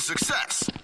success.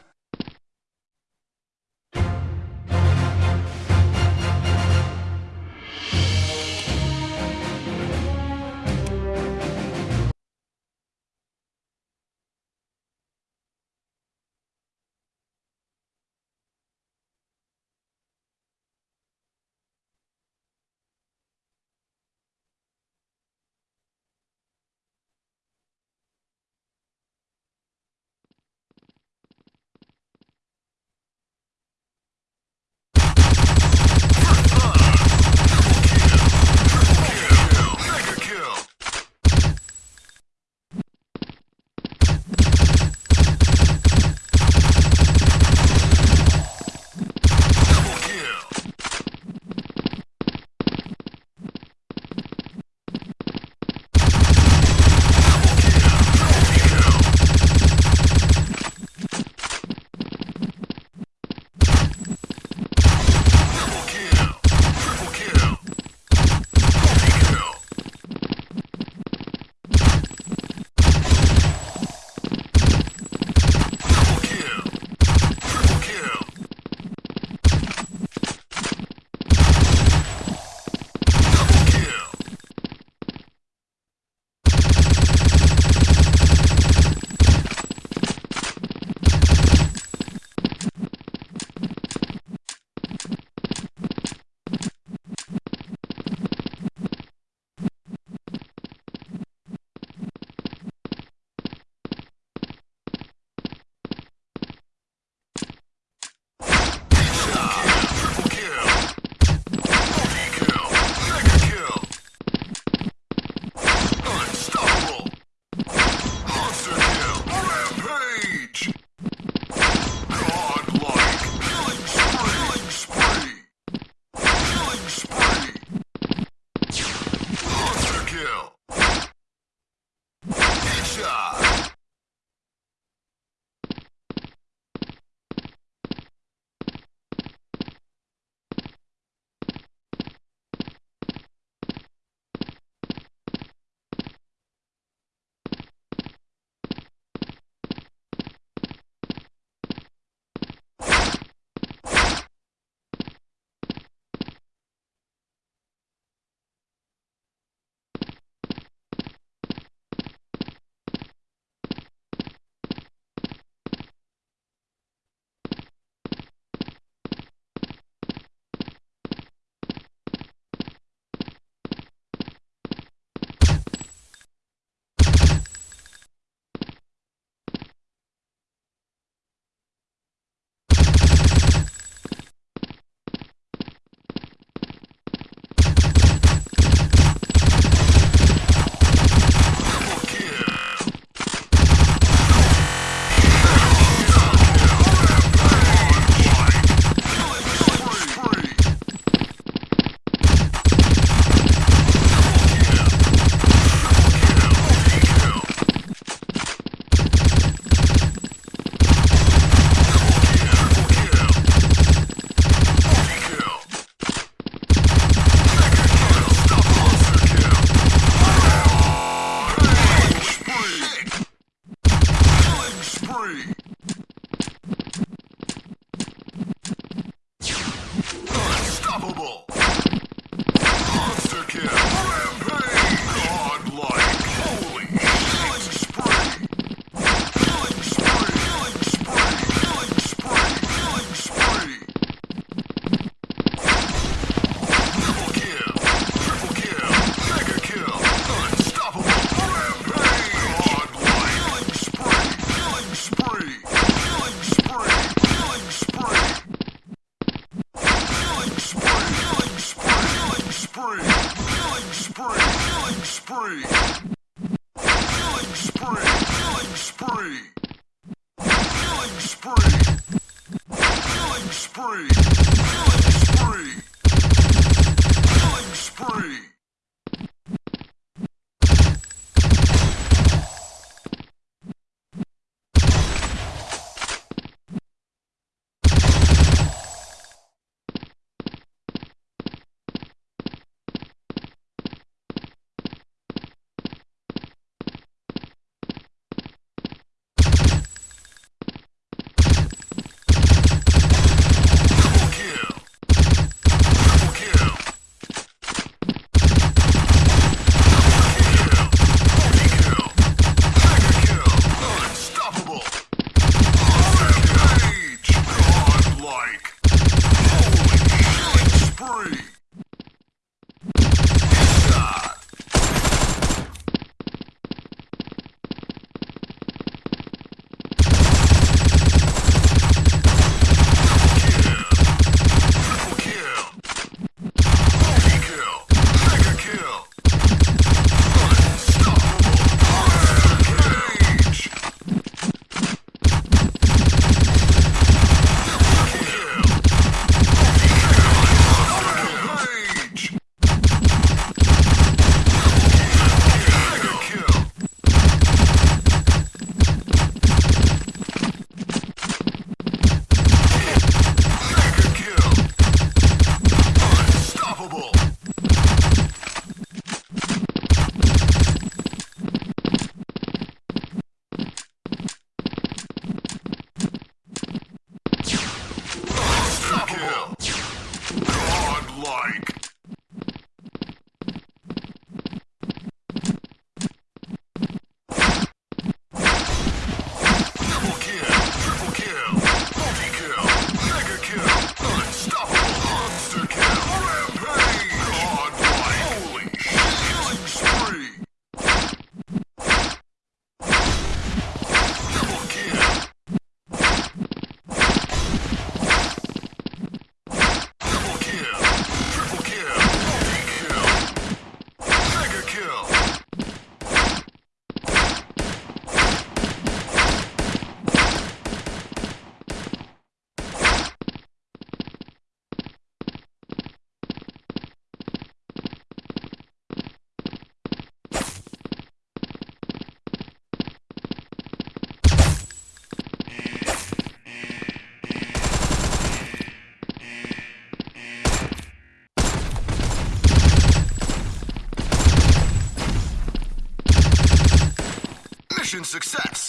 Mission success!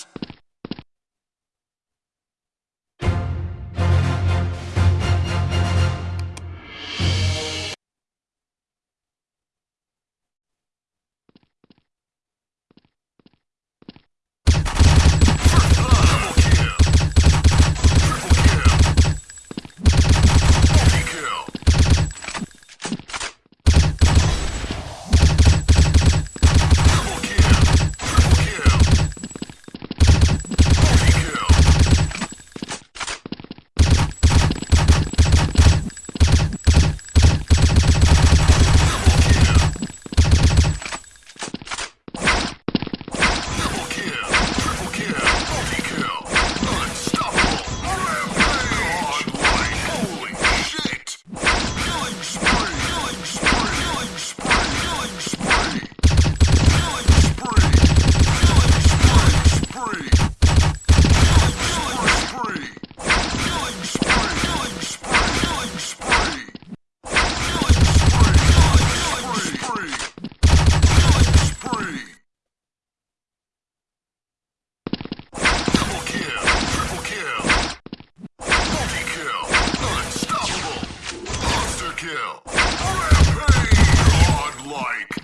Kill, rampage, godlike.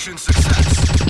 Mission success!